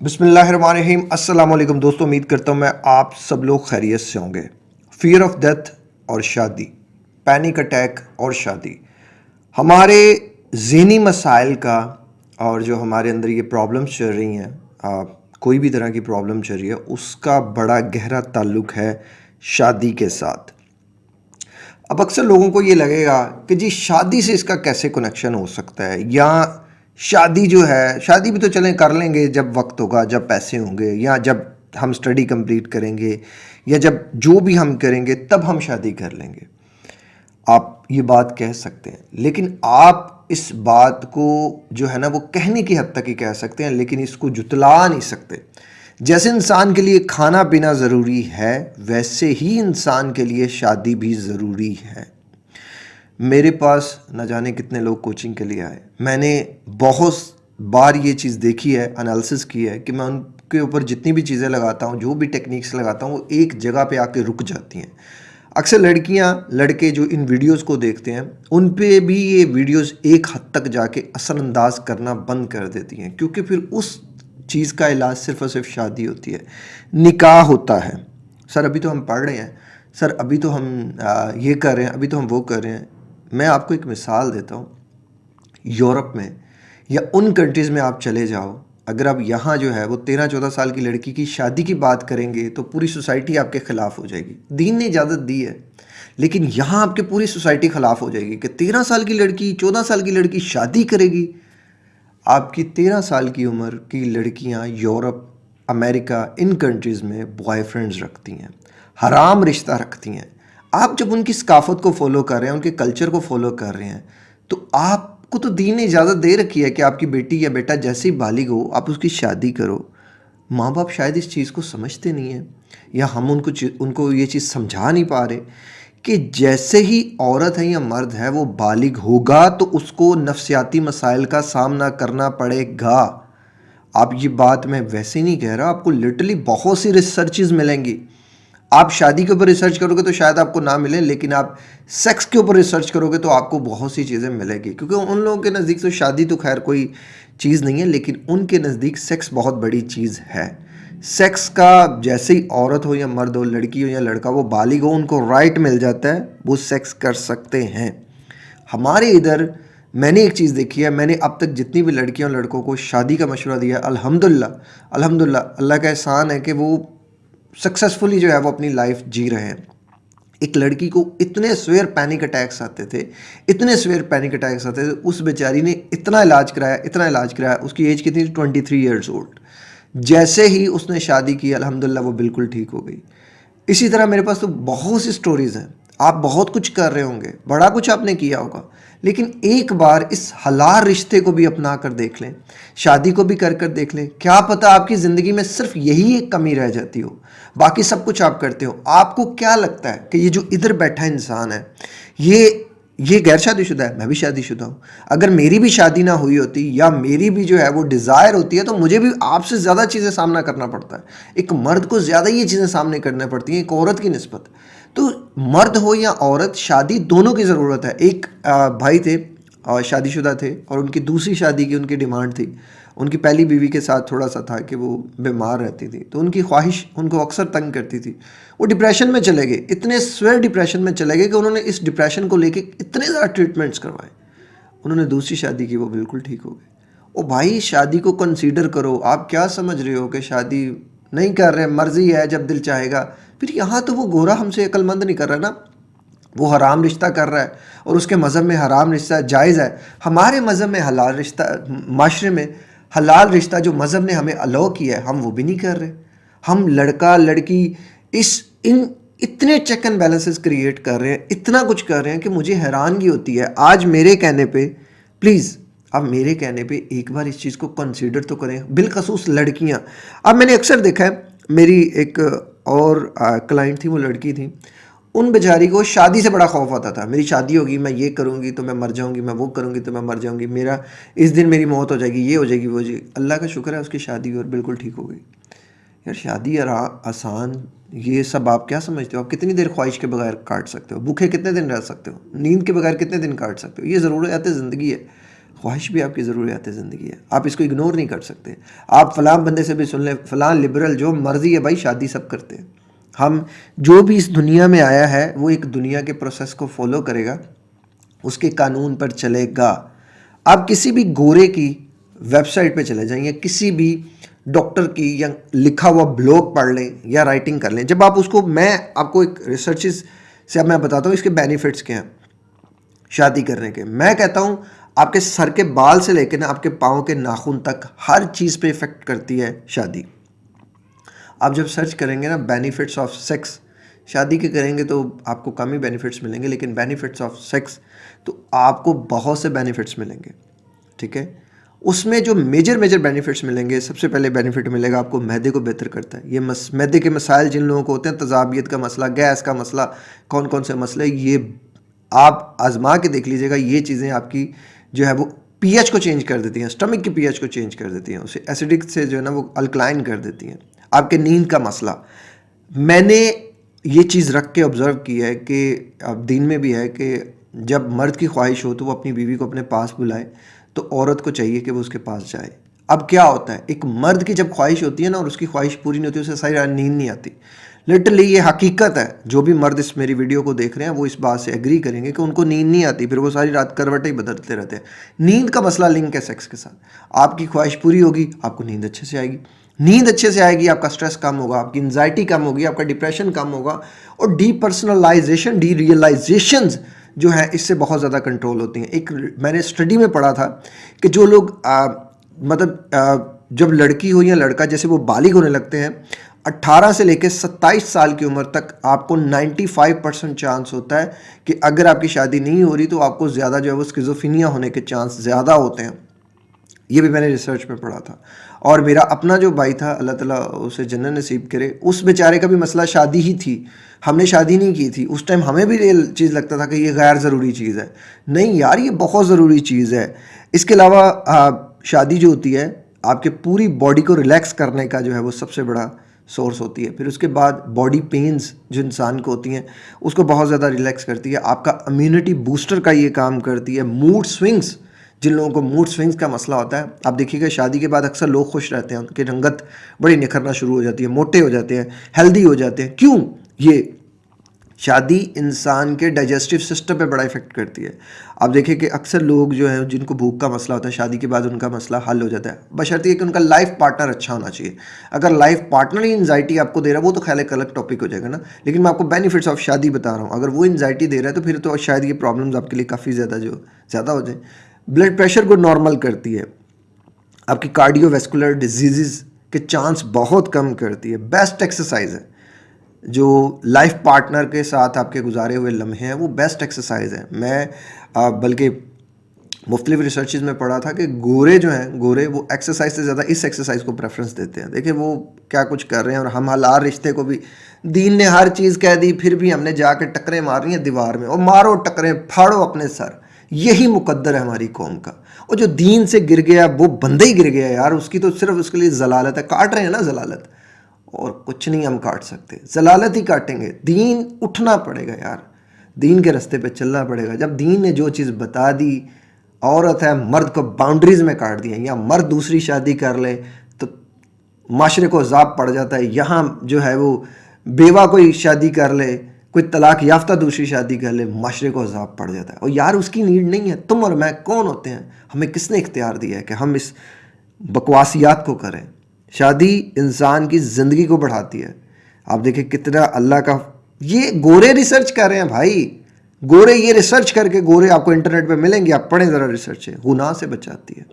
बिसमीम अस्सलाम दोस्तों, उम्मीद करता हूँ मैं आप सब लोग खैरियत से होंगे। फियर ऑफ़ डेथ और शादी पैनिक अटैक और शादी। हमारे जहनी मसाइल का और जो हमारे अंदर ये प्रॉब्लम्स चल रही हैं कोई भी तरह की प्रॉब्लम चल रही है, उसका बड़ा गहरा ताल्लुक है शादी के साथ। अब अक्सर लोगों को ये लगेगा कि जी, शादी से इसका कैसे कनेक्शन हो सकता है? या शादी जो है, शादी भी तो चलें, कर लेंगे जब वक्त होगा, जब पैसे होंगे, या जब हम स्टडी कंप्लीट करेंगे, या जब जो भी हम करेंगे, तब हम शादी कर लेंगे। आप ये बात कह सकते हैं, लेकिन आप इस बात को जो है ना, वो कहने की हद तक ही कह सकते हैं, लेकिन इसको जुतला नहीं सकते। जैसे इंसान के लिए खाना पीना ज़रूरी है, वैसे ही इंसान के लिए शादी भी ज़रूरी है। मेरे पास न जाने कितने लोग कोचिंग के लिए आए। मैंने बहुत बार ये चीज़ देखी है एनालिसिस की है कि मैं उनके ऊपर जितनी भी चीज़ें लगाता हूँ, जो भी टेक्निक्स लगाता हूँ, वो एक जगह पे आके रुक जाती हैं। अक्सर लड़कियाँ, लड़के जो इन वीडियोस को देखते हैं, उन पे भी ये वीडियोस एक हद तक जाके असरअंदाज करना बंद कर देती हैं, क्योंकि फिर उस चीज़ का इलाज सिर्फ़ और सिर्फ़ शादी होती है। निकाह होता है। सर, अभी तो हम पढ़ रहे हैं। सर, अभी तो हम ये कर रहे हैं, अभी तो हम वो कर रहे हैं। मैं आपको एक मिसाल देता हूँ। यूरोप में या उन कंट्रीज़ में आप चले जाओ, अगर आप यहाँ जो है वो तेरह चौदह साल की लड़की की शादी की बात करेंगे तो पूरी सोसाइटी आपके ख़िलाफ़ हो जाएगी। दीन ने इजाज़त दी है, लेकिन यहाँ आपके पूरी सोसाइटी ख़िलाफ़ हो जाएगी कि तेरह साल की लड़की, चौदह साल की लड़की शादी करेगी। आपकी तेरह साल की उम्र की लड़कियाँ यूरोप, अमेरिका, इन कंट्रीज़ में बॉयफ्रेंड्स रखती हैं, हराम रिश्ता रखती हैं। आप जब उनकी सकाफत को फॉलो कर रहे हैं, उनके कल्चर को फॉलो कर रहे हैं तो आपको तो दीन ने इजाज़त दे रखी है कि आपकी बेटी या बेटा जैसे ही बालिग हो, आप उसकी शादी करो। माँ बाप शायद इस चीज़ को समझते नहीं हैं, या हम उनको उनको ये चीज़ समझा नहीं पा रहे कि जैसे ही औरत है या मर्द है, वो बालिग होगा तो उसको नफसियाती मसाइल का सामना करना पड़ेगा। आप ये बात मैं वैसे नहीं कह रहा, आपको लिटरली बहुत सी रिसर्चेज मिलेंगी। आप शादी के ऊपर रिसर्च करोगे तो शायद आपको ना मिले, लेकिन आप सेक्स के ऊपर रिसर्च करोगे तो आपको बहुत सी चीज़ें मिलेगी। क्योंकि उन लोगों के नज़दीक तो शादी तो खैर कोई चीज़ नहीं है, लेकिन उनके नज़दीक सेक्स बहुत बड़ी चीज़ है। सेक्स का जैसे ही औरत हो या मर्द हो, लड़की हो या लड़का, वो बालिग हो, उनको राइट मिल जाता है, वो सेक्स कर सकते हैं। हमारे इधर मैंने एक चीज़ देखी है, मैंने अब तक जितनी भी लड़कियों लड़कों को शादी का मशवरा दिया अल्हम्दुलिल्लाह अल्हम्दुलिल्लाह, अल्लाह का एहसान है कि वो सक्सेसफुली जो है वो अपनी लाइफ जी रहे हैं। एक लड़की को इतने स्वेयर पैनिक अटैक्स आते थे, इतने स्वेयर पैनिक अटैक्स आते थे, उस बेचारी ने इतना इलाज कराया, इतना इलाज कराया, उसकी एज कितनी थी? ट्वेंटी थ्री ईयर्स ओल्ड जैसे ही उसने शादी की, अल्हम्दुलिल्लाह, वो बिल्कुल ठीक हो गई। इसी तरह मेरे पास तो बहुत सी स्टोरीज़ हैं। आप बहुत कुछ कर रहे होंगे। बड़ा कुछ आपने किया होगा। लेकिन एक बार इस हलाल रिश्ते को भी अपना कर देख लें, शादी को भी कर कर देख लें, क्या पता आपकी ज़िंदगी में सिर्फ़ यही एक कमी रह जाती हो। बाकी सब कुछ आप करते हो। आपको क्या लगता है कि ये जो इधर बैठा इंसान है, ये ये गैर शादीशुदा है? मैं भी शादीशुदा हूँ। अगर मेरी भी शादी ना हुई होती या मेरी भी जो है वो डिज़ायर होती है तो मुझे भी आपसे ज़्यादा चीज़ें सामना करना पड़ता है। एक मर्द को ज़्यादा ये चीज़ें सामने करनी पड़ती हैं, एक औरत की नस्बत। तो मर्द हो या औरत, शादी दोनों की ज़रूरत है। एक भाई थे शादीशुदा थे और उनकी दूसरी शादी की उनकी डिमांड थी। उनकी पहली बीवी के साथ थोड़ा सा था कि वो बीमार रहती थी। तो उनकी ख्वाहिश उनको अक्सर तंग करती थी। वो डिप्रेशन में चले गए। इतने स्वेर डिप्रेशन में चले गए कि उन्होंने इस डिप्रेशन को लेके इतने ज़्यादा ट्रीटमेंट्स करवाए। उन्होंने दूसरी शादी की, वो बिल्कुल ठीक हो गए। ओ भाई, शादी को कंसीडर करो। आप क्या समझ रहे हो कि शादी नहीं कर रहे मर्ज़ी है, जब दिल चाहेगा। फिर यहाँ तो वो गोरा हमसे अक्लमंद नहीं कर रहा ना। वो हराम रिश्ता कर रहा है और उसके मज़हब में हराम रिश्ता जायज़ है। हमारे मज़हब में हलाल रिश्ता, माशरे में हलाल रिश्ता जो मज़हब ने हमें अलाउ किया है, हम वो भी नहीं कर रहे। हम लड़का, लड़की इस, इन इतने चेक एंड बैलेंसेस क्रिएट कर रहे हैं, इतना कुछ कर रहे हैं कि मुझे हैरानगी होती है। आज मेरे कहने पे प्लीज़ अब मेरे कहने पे एक बार इस चीज़ को कंसीडर तो करें। बिलखसूस लड़कियाँ। अब मैंने अक्सर देखा है, मेरी एक और क्लाइंट थी, वो लड़की थी। उन बेचारी को शादी से बड़ा खौफ आता था। मेरी शादी होगी, मैं ये करूँगी तो मैं मर जाऊँगी, मैं वो करूँगी तो मैं मर जाऊँगी। मेरा, इस दिन मेरी मौत हो जाएगी, ये हो जाएगी, वो जाएगी। अल्लाह का शुक्र है, उसकी शादी और बिल्कुल ठीक हो गई। यार, शादी यार आसान, ये सब आप क्या समझते हो? आप कितनी देर ख्वाहिश के बगैर काट सकते हो? भूखे कितने दिन रह सकते हो? नींद के बगैर कितने दिन काट सकते हो? ये ज़रूरत ज़िंदगी है। ख्वाहिश भी आपकी ज़रूरियात ज़िंदगी है। आप इसको इग्नोर नहीं कर सकते। आप फ़लाँ बंदे से भी सुन लें, फ़लाँ लिबरल जो मर्ज़ी है भाई, शादी सब करते हैं। हम जो भी इस दुनिया में आया है, वो एक दुनिया के प्रोसेस को फॉलो करेगा, उसके कानून पर चलेगा। आप किसी भी गोरे की वेबसाइट पे चले जाएँ या किसी भी डॉक्टर की या लिखा हुआ ब्लॉग पढ़ लें या राइटिंग कर लें, जब आप उसको, मैं आपको एक रिसर्चेस से अब मैं बताता हूँ, इसके बेनिफिट्स क्या हैं। शादी करने के। मैं कहता हूँ आपके सर के बाल से लेकर ना आपके पाँव के नाखून तक हर चीज़ पे इफ़ेक्ट करती है शादी। आप जब सर्च करेंगे ना बेनिफिट्स ऑफ़ सेक्स शादी के करेंगे तो आपको कम ही बेनिफिट्स मिलेंगे, लेकिन बेनिफिट्स ऑफ़ सेक्स तो आपको बहुत से बेनिफिट्स मिलेंगे, ठीक है? उसमें जो मेजर मेजर बेनिफिट्स मिलेंगे, सबसे पहले बेनिफिट मिलेगा आपको मैदे को बेहतर करता है। ये मस, मैदे के मसाइल जिन लोगों को होते हैं, तजाबियत का मसला, गैस का मसला कौन कौन से मसले, ये आप आजमा के देख लीजिएगा, ये चीज़ें आपकी जो है वो पीएच को चेंज कर देती हैं, स्टमक की पीएच को चेंज कर देती हैं, उसे एसिडिक से जो है ना वो अल्कलाइन कर देती हैं। आपके नींद का मसला। मैंने ये चीज़ रख के ऑब्ज़र्व की है कि अब दिन में भी है कि जब मर्द की ख्वाहिश हो तो वो अपनी बीवी को अपने पास बुलाए तो औरत को चाहिए कि वो उसके पास जाए। अब क्या होता है? एक मर्द की जब ख्वाहिश होती है ना और उसकी ख्वाहिश पूरी नहीं होती, उसे सारी नींद नहीं आती। लिटरली ये हकीकत है। जो भी मर्द इस मेरी वीडियो को देख रहे हैं, वो इस बात से एग्री करेंगे कि उनको नींद नहीं आती, फिर वो सारी रात करवटें ही बदलते रहते हैं। नींद का मसला लिंक है सेक्स के साथ। आपकी ख्वाहिश पूरी होगी, आपको नींद अच्छे से आएगी। नींद अच्छे से आएगी, आपका स्ट्रेस कम होगा, आपकी एंजाइटी कम होगी, आपका डिप्रेशन कम होगा और डी पर्सनलाइजेशन डी रियलाइजेशन जो है, इससे बहुत ज़्यादा कंट्रोल होती हैं। एक मैंने स्टडी में पढ़ा था कि जो लोग मतलब जब लड़की हो या लड़का, जैसे वो बालिग होने लगते हैं 18 से लेकर 27 साल की उम्र तक आपको 95 परसेंट चांस होता है कि अगर आपकी शादी नहीं हो रही तो आपको ज़्यादा जो है वो स्किज़ोफिनिया होने के चांस ज़्यादा होते हैं। ये भी मैंने रिसर्च में पढ़ा था। और मेरा अपना जो भाई था, अल्लाह ताला उसे जन्नत नसीब करे, उस बेचारे का भी मसला शादी ही थी। हमने शादी नहीं की थी। उस टाइम हमें भी ये चीज़ लगता था कि ये गैर ज़रूरी चीज़ है। नहीं यार, ये बहुत ज़रूरी चीज़ है। इसके अलावा शादी जो होती है, आपके पूरी बॉडी को रिलैक्स करने का जो है वो सबसे बड़ा सोर्स होती है। फिर उसके बाद बॉडी पेन्स जो इंसान को होती हैं, उसको बहुत ज़्यादा रिलैक्स करती है। आपका इम्यूनिटी बूस्टर का ये काम करती है। मूड स्विंग्स जिन लोगों को मूड स्विंग्स का मसला होता है, आप देखिएगा शादी के बाद अक्सर लोग खुश रहते हैं, उनकी रंगत बड़ी निखरना शुरू हो जाती है, मोटे हो जाते हैं हेल्दी हो जाते हैं। क्यों? ये शादी इंसान के डाइजेस्टिव सिस्टम पे बड़ा इफ़ेक्ट करती है। आप देखिए कि अक्सर लोग जो हैं, जिनको भूख का मसला होता है, शादी के बाद उनका मसला हल हो जाता है। बशर्ते कि उनका लाइफ पार्टनर अच्छा होना चाहिए। अगर लाइफ पार्टनर ही इन्जाइटी आपको दे रहा है, वो तो ख्याल एक अलग टॉपिक हो जाएगा ना। लेकिन मैं आपको बेनिफिट्स ऑफ़ शादी बता रहा हूँ। अगर वो इन्जाइटी दे रहा है तो फिर तो शायद ये प्रॉब्लम्स आपके लिए काफ़ी ज़्यादा जो, ज़्यादा हो जाए। ब्लड प्रेशर को नॉर्मल करती है। आपकी कार्डियोवेस्कुलर डिज़ीज़ के चांस बहुत कम करती है। बेस्ट एक्सरसाइज है। जो लाइफ पार्टनर के साथ आपके गुजारे हुए लम्हे हैं, वो बेस्ट एक्सरसाइज है। मैं बल्कि मुख्तलिफ़ रिसर्च में पढ़ा था कि गोरे जो हैं, गोरे वो एक्सरसाइज से ज़्यादा इस एक्सरसाइज को प्रेफरेंस देते हैं। देखिए, वो क्या कुछ कर रहे हैं और हम हलार रिश्ते को भी, दीन ने हर चीज़ कह दी, फिर भी हमने जाके टकरें मार रही हैं दीवार में और मारो टकरें, फाड़ो अपने सर। यही मुकद्दर है हमारी कौम का। और जो दीन से गिर गया, वो बंदे ही गिर गया यार, उसकी तो सिर्फ़ उसके लिए जलालत है। काट रहे हैं ना जलालत। और कुछ नहीं हम काट सकते। जलालत ही काटेंगे। दीन उठना पड़ेगा यार। दीन के रास्ते पे चलना पड़ेगा। जब दीन ने जो चीज़ बता दी, औरत है, मर्द को बाउंड्रीज में काट दिया, या मर्द दूसरी शादी कर ले तो माशरे को जाप पड़ जाता है। यहाँ जो है वो बेवा कोई शादी कर ले, कोई तलाक याफ्ता दूसरी शादी कर ले, माशरे को अजाब पड़ जाता है। और यार उसकी नीड नहीं है। तुम और मैं कौन होते हैं? हमें किसने इख्तियार दिया है कि हम इस बकवासियात को करें? शादी इंसान की ज़िंदगी को बढ़ाती है। आप देखिए कितना अल्लाह का, ये गोरे रिसर्च कर रहे हैं भाई। गोरे ये रिसर्च करके गोरे आपको इंटरनेट पे मिलेंगे, आप पढ़ें ज़रा रिसर्च है गुनाह से बचाती है।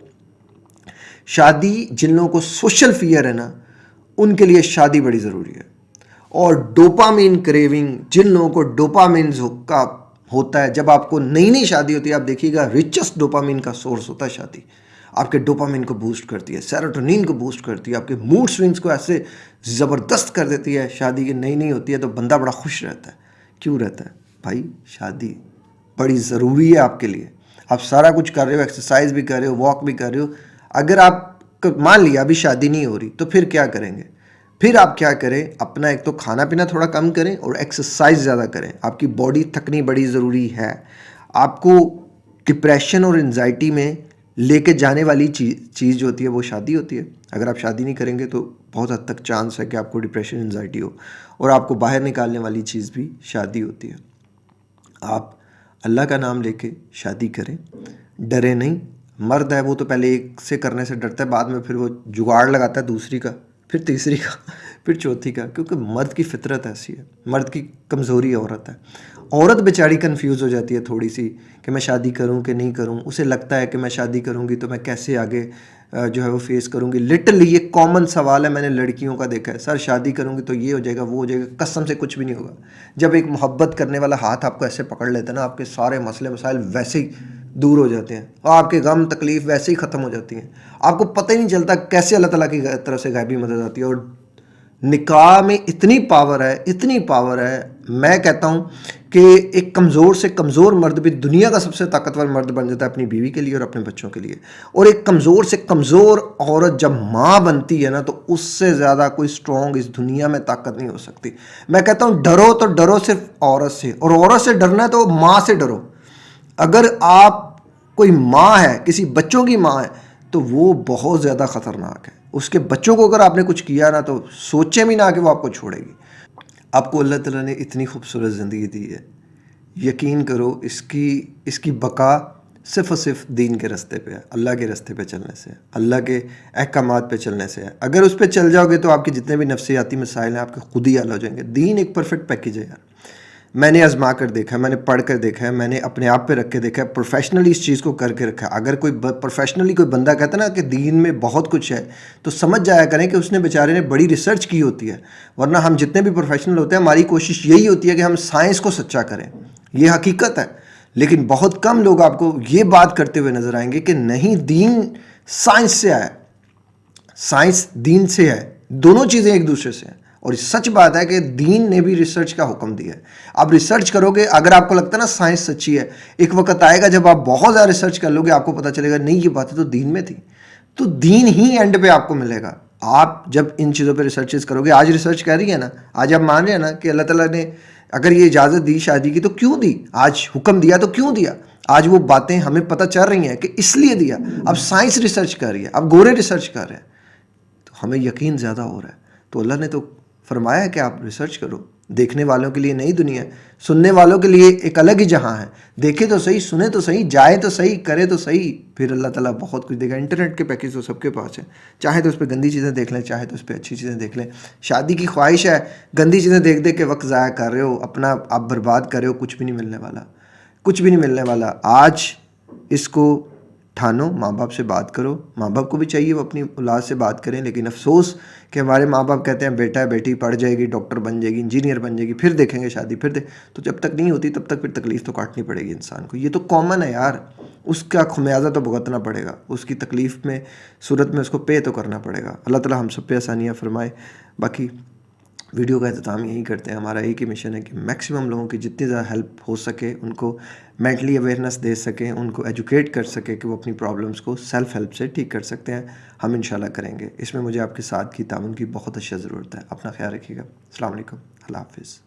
शादी जिन लोगों को सोशल फियर है ना, उनके लिए शादी बड़ी ज़रूरी है। और डोपामीन क्रेविंग जिन लोगों को डोपामिन का होता है, जब आपको नई नई शादी होती है, आप देखिएगा रिचेस्ट डोपामीन का सोर्स होता है शादी। आपके डोपामिन को बूस्ट करती है सेरोटोनिन को बूस्ट करती है, आपके मूड स्विंग्स को ऐसे ज़बरदस्त कर देती है, शादी की नई नई होती है तो बंदा बड़ा खुश रहता है। क्यों रहता है? भाई, शादी बड़ी ज़रूरी है आपके लिए। आप सारा कुछ कर रहे हो एक्सरसाइज भी कर रहे हो वॉक भी कर रहे हो। अगर आप मान लिया अभी शादी नहीं हो रही तो फिर क्या करेंगे? फिर आप क्या करें? अपना एक तो खाना पीना थोड़ा कम करें और एक्सरसाइज ज़्यादा करें। आपकी बॉडी थकनी बड़ी ज़रूरी है। आपको डिप्रेशन और एनजाइटी में लेके जाने वाली चीज़ चीज़ जो होती है, वो शादी होती है। अगर आप शादी नहीं करेंगे तो बहुत हद तक चांस है कि आपको डिप्रेशन एनजाइटी हो और आपको बाहर निकालने वाली चीज़ भी शादी होती है। आप अल्लाह का नाम लेके शादी करें। डरे नहीं। मर्द है, वो तो पहले एक से करने से डरता है, बाद में फिर वो जुगाड़ लगाता है दूसरी का, फिर तीसरी का, फिर चौथी का, क्योंकि मर्द की फितरत ऐसी है। मर्द की कमज़ोरी औरत है। औरत बेचारी कन्फ्यूज़ हो जाती है थोड़ी सी कि मैं शादी करूँ कि नहीं करूँ। उसे लगता है कि मैं शादी करूँगी तो मैं कैसे आगे जो है वो फेस करूँगी। लिटरली ये कॉमन सवाल है, मैंने लड़कियों का देखा है। सर, शादी करूँगी तो ये हो जाएगा, वो हो जाएगा, कसम से कुछ भी नहीं होगा। जब एक मोहब्बत करने वाला हाथ आपको ऐसे पकड़ लेता है ना, आपके सारे मसले मसाइल वैसे ही दूर हो जाते हैं। और आपके गम, तकलीफ़ वैसे ही ख़त्म हो जाती हैं। आपको पता ही नहीं चलता कैसे अल्लाह ताला की तरफ़ से गायबी मदद आती है। और निकाह में इतनी पावर है, इतनी पावर है, मैं कहता हूँ कि एक कमज़ोर से कमज़ोर मर्द भी दुनिया का सबसे ताकतवर मर्द बन जाता है अपनी बीवी के लिए और अपने बच्चों के लिए। और एक कमज़ोर से कमज़ोर औरत जब माँ बनती है ना तो उससे ज़्यादा कोई स्ट्रॉन्ग इस दुनिया में ताकत नहीं हो सकती। मैं कहता हूँ, डरो तो डरो सिर्फ़ औरत से, और औरत से डरना है तो माँ से डरो। अगर आप कोई माँ है, किसी बच्चों की माँ है तो वो बहुत ज़्यादा ख़तरनाक है। उसके बच्चों को अगर आपने कुछ किया ना तो सोचे भी ना कि वो आपको छोड़ेगी। आपको अल्लाह ताला ने इतनी खूबसूरत ज़िंदगी दी है। यकीन करो, इसकी इसकी बका सिर्फ़ और सिर्फ़ दीन के रास्ते पे है, अल्लाह के रास्ते पे चलने से अल्लाह के अहकाम पे चलने से है। अगर उस पर चल जाओगे तो आपके जितने भी नफसियाती मसाइल हैं, आपके खुद ही हल हो जाएँगे। दीन एक परफेक्ट पैकेज है यार। मैंने आजमा कर देखा है, मैंने पढ़ कर देखा है, मैंने अपने आप पे रख के देखा है प्रोफेशनली इस चीज़ को करके रखा है। अगर कोई प्रोफेशनली कोई बंदा कहता ना कि दीन में बहुत कुछ है तो समझ जाया करें कि उसने बेचारे ने बड़ी रिसर्च की होती है, वरना हम जितने भी प्रोफेशनल होते हैं, हमारी कोशिश यही होती है कि हम साइंस को सच्चा करें। ये हकीकत है। लेकिन बहुत कम लोग आपको ये बात करते हुए नज़र आएँगे कि नहीं, दीन साइंस से आया। साइंस दीन से है। दोनों चीज़ें एक दूसरे से हैं। और सच बात है कि दीन ने भी रिसर्च का हुक्म दिया है। आप रिसर्च करोगे, अगर आपको लगता है ना साइंस सच्ची है, एक वक्त आएगा जब आप बहुत ज़्यादा रिसर्च कर लोगे, आपको पता चलेगा, नहीं, ये बातें तो दीन में थी। तो दीन ही एंड पे आपको मिलेगा। आप जब इन चीज़ों पे रिसर्चेस करोगे, आज रिसर्च कह रही है ना, आज आप मान रहे हैं ना कि अल्लाह ताला ने अगर ये इजाज़त दी शादी की तो क्यों दी? आज हुक्म दिया तो क्यों दिया? आज वो बातें हमें पता चल रही हैं कि इसलिए दिया। अब साइंस रिसर्च कर रही है, अब गोरे रिसर्च कर रहे हैं। तो हमें यकीन ज़्यादा हो रहा है। तो अल्लाह ने तो फरमाया है कि आप रिसर्च करो। देखने वालों के लिए नई दुनिया है। सुनने वालों के लिए एक अलग ही जहाँ है। देखे तो सही, सुने तो सही, जाए तो सही, करे तो सही। फिर अल्लाह ताला बहुत कुछ देगा। इंटरनेट के पैकेज तो सबके पास है। चाहे तो उस पर गंदी चीज़ें देख लें, चाहे तो उस पर अच्छी चीज़ें देख लें। शादी की ख्वाहिश है, गंदी चीज़ें देख देख के वक्त ज़ाया कर रहे हो, अपना आप बर्बाद कर रहे हो, कुछ भी नहीं मिलने वाला। कुछ भी नहीं मिलने वाला। आज इसको ठानो माँ बाप से बात करो। माँ बाप को भी चाहिए वो अपनी औलाद से बात करें, लेकिन अफसोस कि हमारे माँ बाप कहते हैं, बेटा बेटी पढ़ जाएगी, डॉक्टर बन जाएगी, इंजीनियर बन जाएगी, फिर देखेंगे शादी, फिर दे तो जब तक नहीं होती, तब तक फिर तकलीफ़ तो काटनी पड़ेगी इंसान को। ये तो कॉमन है यार। उसका खमियाजा तो भुगतना पड़ेगा। उसकी तकलीफ़ में, सूरत में उसको पे तो करना पड़ेगा। अल्लाह ताला हम सब पे आसानियाँ फरमाए। बाकी वीडियो का अहतमाम यही करते हैं। हमारा एक ही मिशन है कि मैक्सिमम लोगों की जितनी ज़्यादा हेल्प हो सके, उनको मेंटली अवेयरनेस दे सकें, उनको एजुकेट कर सके कि वो अपनी प्रॉब्लम्स को सेल्फ हेल्प से ठीक कर सकते हैं। हम इन करेंगे। इसमें मुझे आपके साथ की ताउन की बहुत अच्छा ज़रूरत है। अपना ख्याल रखिएगा। अल्लाम हाफिज़।